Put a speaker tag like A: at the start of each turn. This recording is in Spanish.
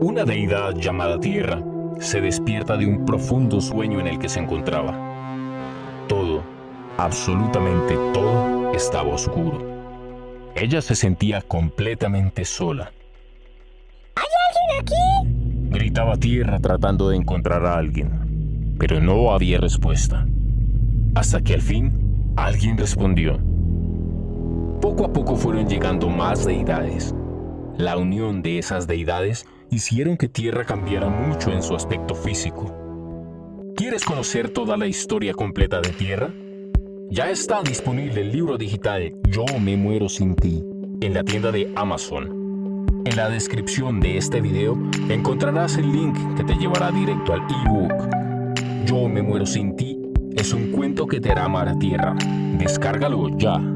A: Una deidad llamada Tierra se despierta de un profundo sueño en el que se encontraba. Todo, absolutamente todo, estaba oscuro. Ella se sentía completamente sola.
B: ¿Hay alguien aquí?
A: Gritaba Tierra tratando de encontrar a alguien, pero no había respuesta. Hasta que al fin, alguien respondió. Poco a poco fueron llegando más deidades. La unión de esas deidades hicieron que Tierra cambiara mucho en su aspecto físico. ¿Quieres conocer toda la historia completa de Tierra? Ya está disponible el libro digital Yo me muero sin ti en la tienda de Amazon. En la descripción de este video encontrarás el link que te llevará directo al ebook. Yo me muero sin ti es un cuento que te hará amar a Tierra. Descárgalo ya.